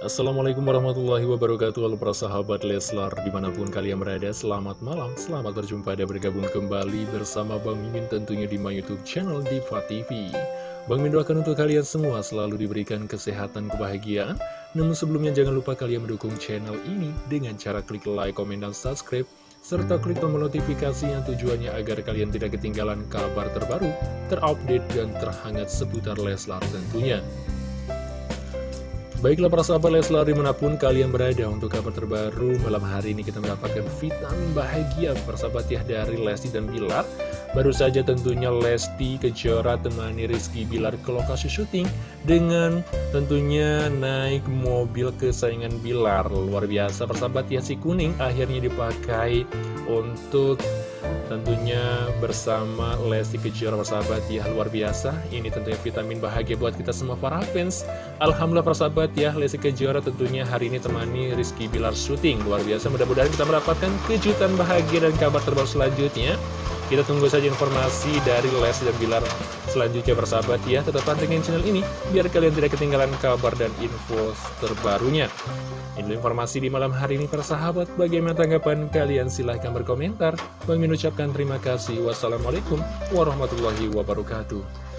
Assalamualaikum warahmatullahi wabarakatuh Halo para sahabat Leslar Di mana pun kalian berada selamat malam Selamat berjumpa dan bergabung kembali bersama Bang Mimin Tentunya di my youtube channel Diva TV Bang Mimin doakan untuk kalian semua Selalu diberikan kesehatan kebahagiaan Namun sebelumnya jangan lupa kalian mendukung channel ini Dengan cara klik like, komen, dan subscribe serta klik tombol notifikasi yang tujuannya agar kalian tidak ketinggalan kabar terbaru, terupdate, dan terhangat seputar Leslar tentunya. Baiklah para sahabat Leslar di mana pun kalian berada untuk kabar terbaru malam hari ini kita mendapatkan vitamin bahagia persahabat ya dari Lesti dan Bilar Baru saja tentunya Lesti Kejora temani Rizky Bilar ke lokasi syuting dengan tentunya naik mobil kesayangan Bilar. Luar biasa persahabat ya si kuning akhirnya dipakai untuk Tentunya bersama Lesti Kejora persahabat ya luar biasa. Ini tentunya vitamin bahagia buat kita semua para fans. Alhamdulillah persahabat ya Lesti Kejora tentunya hari ini temani Rizky Bilar syuting. Luar biasa mudah-mudahan kita mendapatkan kejutan bahagia dan kabar terbaru selanjutnya kita tunggu saja informasi dari Les dan Bilar selanjutnya persahabat ya. Tetap pantengin channel ini biar kalian tidak ketinggalan kabar dan info terbarunya. Ini informasi di malam hari ini persahabat. Bagaimana tanggapan kalian? Silahkan berkomentar. Bang ucapkan terima kasih. Wassalamualaikum warahmatullahi wabarakatuh.